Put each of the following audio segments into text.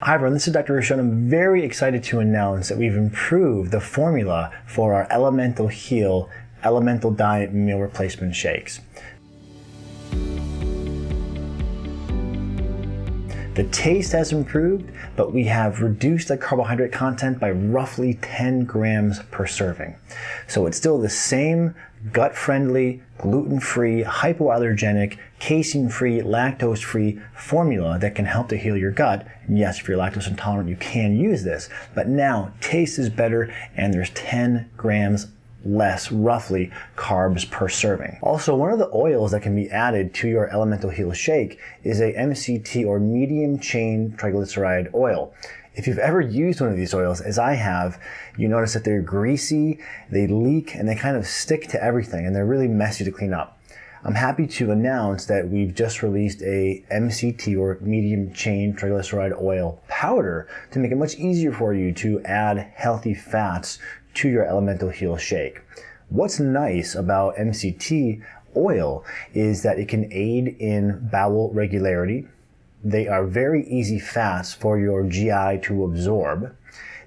Hi everyone, this is Dr. Ruscio. I'm very excited to announce that we've improved the formula for our Elemental Heal Elemental Diet Meal Replacement Shakes. The taste has improved, but we have reduced the carbohydrate content by roughly 10 grams per serving. So it's still the same gut-friendly, gluten-free, hypoallergenic, casein-free, lactose-free formula that can help to heal your gut. And yes, if you're lactose intolerant, you can use this. But now, taste is better and there's 10 grams less, roughly, carbs per serving. Also, one of the oils that can be added to your Elemental Heal shake is a MCT or medium chain triglyceride oil. If you've ever used one of these oils, as I have, you notice that they're greasy, they leak, and they kind of stick to everything, and they're really messy to clean up. I'm happy to announce that we've just released a MCT or medium chain triglyceride oil powder to make it much easier for you to add healthy fats to your Elemental Heal shake. What's nice about MCT oil is that it can aid in bowel regularity. They are very easy fats for your GI to absorb.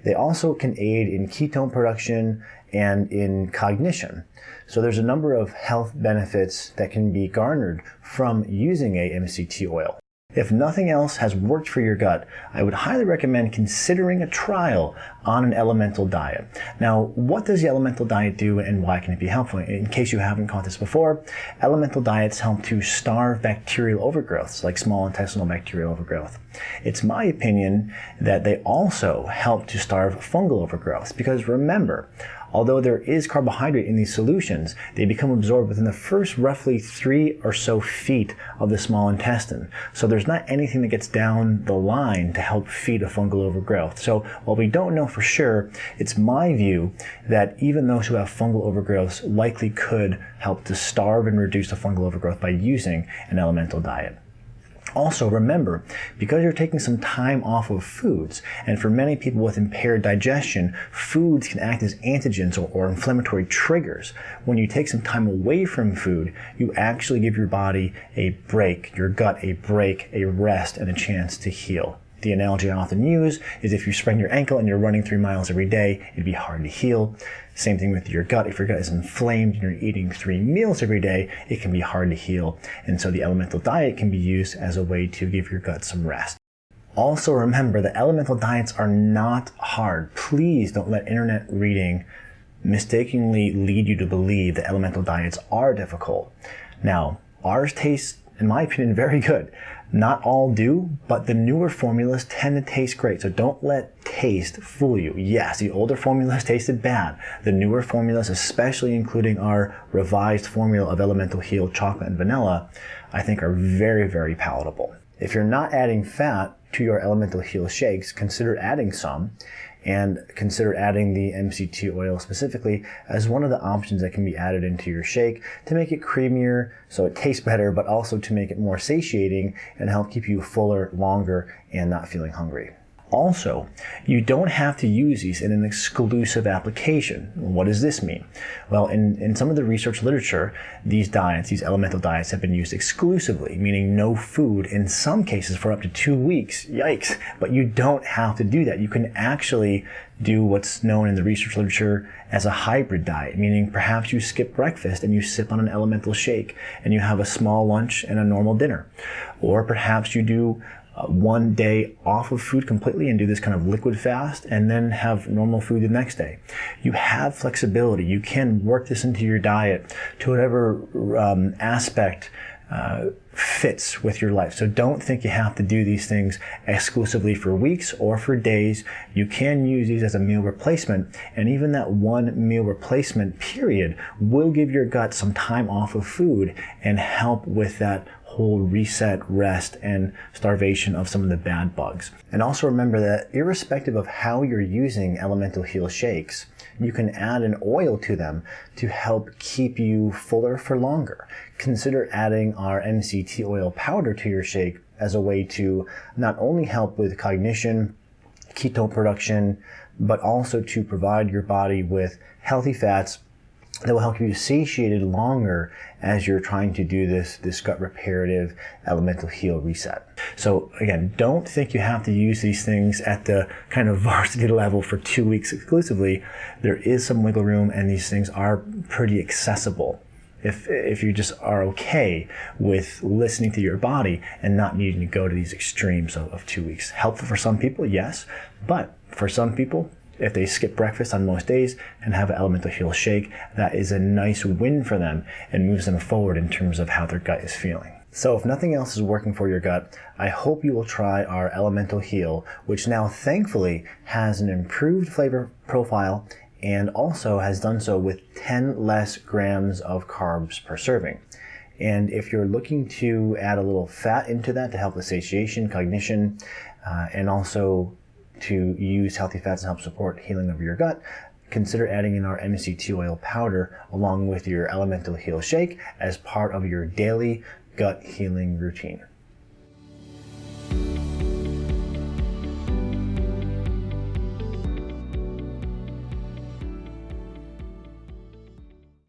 They also can aid in ketone production and in cognition. So there's a number of health benefits that can be garnered from using a MCT oil. If nothing else has worked for your gut, I would highly recommend considering a trial on an elemental diet. Now, what does the elemental diet do and why can it be helpful? In case you haven't caught this before, elemental diets help to starve bacterial overgrowths like small intestinal bacterial overgrowth. It's my opinion that they also help to starve fungal overgrowth because remember, Although there is carbohydrate in these solutions, they become absorbed within the first roughly three or so feet of the small intestine. So there's not anything that gets down the line to help feed a fungal overgrowth. So while we don't know for sure, it's my view that even those who have fungal overgrowths likely could help to starve and reduce the fungal overgrowth by using an elemental diet. Also remember, because you're taking some time off of foods, and for many people with impaired digestion, foods can act as antigens or, or, inflammatory triggers. When you take some time away from food, you actually give your body a break, your gut a break, a rest, and a chance to heal. The analogy I often use is if you sprain your ankle and you're running three miles every day, it'd be hard to heal. Same thing with your gut. If your gut is inflamed and you're eating three meals every day, it can be hard to heal. And so the elemental diet can be used as a way to give your gut some rest. Also remember that elemental diets are not hard. Please don't let internet reading mistakenly lead you to believe that elemental diets are difficult. Now, ours taste, in my opinion, very good. Not all do, but the newer formulas tend to taste great. So don't let taste fool you. Yes, the older formulas tasted bad. The newer formulas, especially including our revised formula of Elemental Heal chocolate and vanilla, I think are very, very palatable. If you're not adding fat to your Elemental Heal shakes, consider adding some and consider adding the MCT oil specifically as one of the options that can be added into your shake to make it creamier so it tastes better, but also to make it more satiating and help keep you fuller longer and not feeling hungry. Also, you don't have to use these in an exclusive application. What does this mean? Well, in, in some of the research literature, these diets, these elemental diets, have been used exclusively, meaning no food in some cases for up to two weeks. Yikes. But you don't have to do that. You can actually do what's known in the research literature as a hybrid diet, meaning perhaps you skip breakfast and you sip on an elemental shake and you have a small lunch and a normal dinner. Or perhaps you do uh, one day off of food completely and do this kind of liquid fast and then have normal food the next day. You have flexibility. You can work this into your diet to whatever um, aspect uh, fits with your life. So don't think you have to do these things exclusively for weeks or for days. You can use these as a meal replacement and even that one meal replacement period will give your gut some time off of food and help with that whole reset, rest, and starvation of some of the bad bugs. And also remember that irrespective of how you're using Elemental Heal shakes, you can add an oil to them to help keep you fuller for longer. Consider adding our MCT oil powder to your shake as a way to not only help with cognition, ketone production, but also to provide your body with healthy fats that will help you satiated longer as you're trying to do this, this gut reparative elemental heal reset. So again, don't think you have to use these things at the kind of varsity level for two weeks exclusively. There is some wiggle room and these things are pretty accessible. If, if you just are okay with listening to your body and not needing to go to these extremes of, of two weeks. Helpful for some people, yes, but for some people, if they skip breakfast on most days and have an elemental heal shake, that is a nice win for them and moves them forward in terms of how their gut is feeling. So if nothing else is working for your gut, I hope you will try our Elemental Heal, which now thankfully has an improved flavor profile and also has done so with 10 less grams of carbs per serving. And if you're looking to add a little fat into that to help with satiation, cognition, uh, and also to use healthy fats and help support healing of your gut, consider adding in our MCT oil powder along with your Elemental Heal shake as part of your daily gut healing routine.